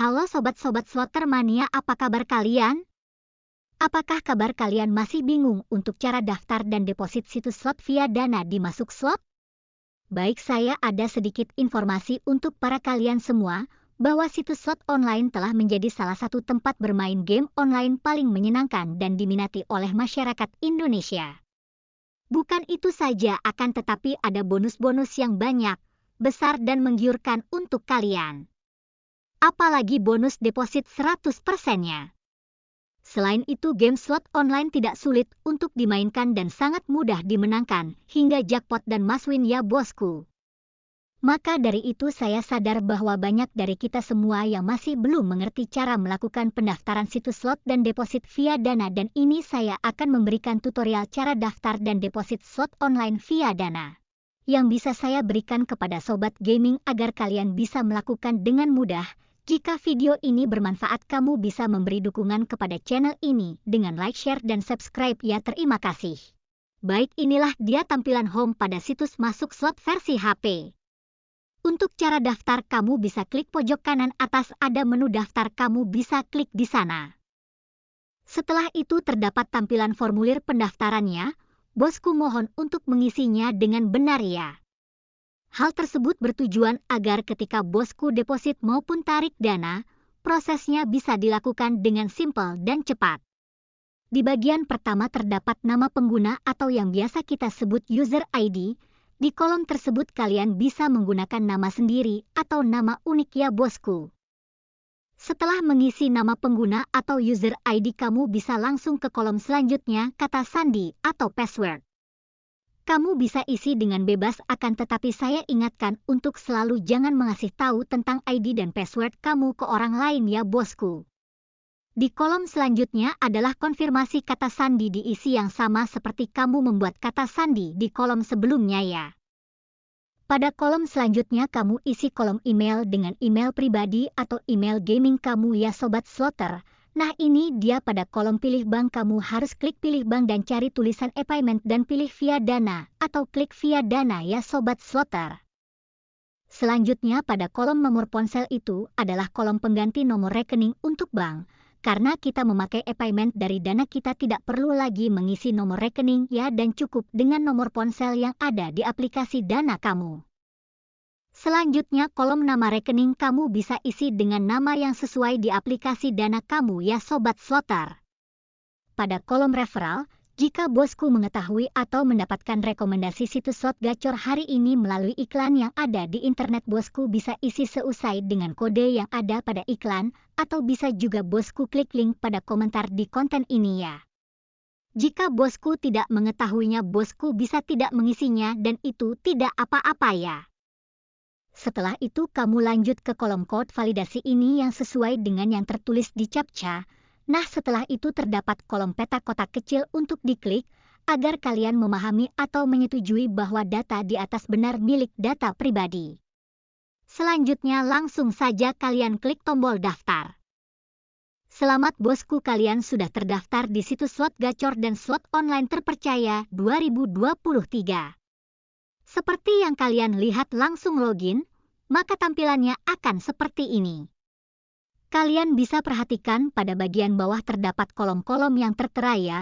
Halo sobat-sobat slotter mania, apa kabar kalian? Apakah kabar kalian masih bingung untuk cara daftar dan deposit situs slot via Dana di Masuk Slot? Baik, saya ada sedikit informasi untuk para kalian semua bahwa situs slot online telah menjadi salah satu tempat bermain game online paling menyenangkan dan diminati oleh masyarakat Indonesia. Bukan itu saja, akan tetapi ada bonus-bonus yang banyak, besar dan menggiurkan untuk kalian apalagi bonus deposit 100%-nya. Selain itu, game slot online tidak sulit untuk dimainkan dan sangat mudah dimenangkan, hingga jackpot dan maswin ya bosku. Maka dari itu saya sadar bahwa banyak dari kita semua yang masih belum mengerti cara melakukan pendaftaran situs slot dan deposit via Dana dan ini saya akan memberikan tutorial cara daftar dan deposit slot online via Dana. Yang bisa saya berikan kepada sobat gaming agar kalian bisa melakukan dengan mudah, jika video ini bermanfaat kamu bisa memberi dukungan kepada channel ini dengan like, share, dan subscribe ya terima kasih. Baik inilah dia tampilan home pada situs masuk slot versi HP. Untuk cara daftar kamu bisa klik pojok kanan atas ada menu daftar kamu bisa klik di sana. Setelah itu terdapat tampilan formulir pendaftarannya, bosku mohon untuk mengisinya dengan benar ya. Hal tersebut bertujuan agar ketika bosku deposit maupun tarik dana, prosesnya bisa dilakukan dengan simpel dan cepat. Di bagian pertama terdapat nama pengguna atau yang biasa kita sebut user ID. Di kolom tersebut kalian bisa menggunakan nama sendiri atau nama unik ya bosku. Setelah mengisi nama pengguna atau user ID kamu bisa langsung ke kolom selanjutnya kata sandi atau password. Kamu bisa isi dengan bebas akan tetapi saya ingatkan untuk selalu jangan mengasih tahu tentang ID dan password kamu ke orang lain ya bosku. Di kolom selanjutnya adalah konfirmasi kata sandi diisi yang sama seperti kamu membuat kata sandi di kolom sebelumnya ya. Pada kolom selanjutnya kamu isi kolom email dengan email pribadi atau email gaming kamu ya sobat slotter Nah ini dia pada kolom pilih bank kamu harus klik pilih bank dan cari tulisan e-payment dan pilih via dana atau klik via dana ya sobat slotter. Selanjutnya pada kolom nomor ponsel itu adalah kolom pengganti nomor rekening untuk bank. Karena kita memakai e-payment dari dana kita tidak perlu lagi mengisi nomor rekening ya dan cukup dengan nomor ponsel yang ada di aplikasi dana kamu. Selanjutnya kolom nama rekening kamu bisa isi dengan nama yang sesuai di aplikasi dana kamu ya Sobat Slotter. Pada kolom referral, jika bosku mengetahui atau mendapatkan rekomendasi situs slot gacor hari ini melalui iklan yang ada di internet bosku bisa isi seusai dengan kode yang ada pada iklan, atau bisa juga bosku klik link pada komentar di konten ini ya. Jika bosku tidak mengetahuinya bosku bisa tidak mengisinya dan itu tidak apa-apa ya. Setelah itu kamu lanjut ke kolom code validasi ini yang sesuai dengan yang tertulis di CAPTCHA. Nah setelah itu terdapat kolom peta kotak kecil untuk diklik, agar kalian memahami atau menyetujui bahwa data di atas benar milik data pribadi. Selanjutnya langsung saja kalian klik tombol daftar. Selamat bosku kalian sudah terdaftar di situs slot gacor dan slot online terpercaya 2023. Seperti yang kalian lihat langsung login, maka tampilannya akan seperti ini. Kalian bisa perhatikan pada bagian bawah terdapat kolom-kolom yang tertera ya.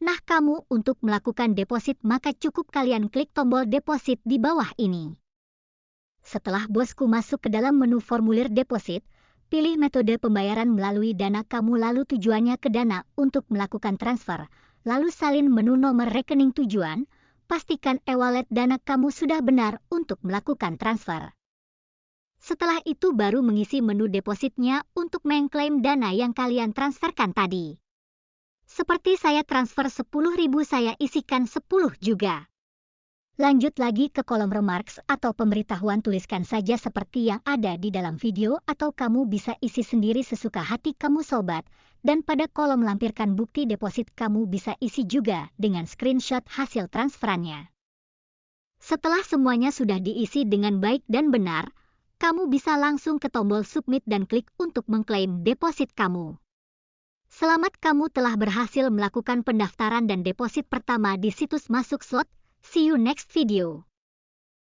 Nah kamu untuk melakukan deposit maka cukup kalian klik tombol deposit di bawah ini. Setelah bosku masuk ke dalam menu formulir deposit, pilih metode pembayaran melalui dana kamu lalu tujuannya ke dana untuk melakukan transfer, lalu salin menu nomor rekening tujuan, pastikan e-wallet dana kamu sudah benar untuk melakukan transfer. Setelah itu baru mengisi menu depositnya untuk mengklaim dana yang kalian transferkan tadi. Seperti saya transfer 10.000 saya isikan 10 juga. Lanjut lagi ke kolom remarks atau pemberitahuan tuliskan saja seperti yang ada di dalam video atau kamu bisa isi sendiri sesuka hati kamu sobat. Dan pada kolom lampirkan bukti deposit kamu bisa isi juga dengan screenshot hasil transferannya. Setelah semuanya sudah diisi dengan baik dan benar, kamu bisa langsung ke tombol submit dan klik untuk mengklaim deposit kamu. Selamat kamu telah berhasil melakukan pendaftaran dan deposit pertama di situs masuk slot. See you next video.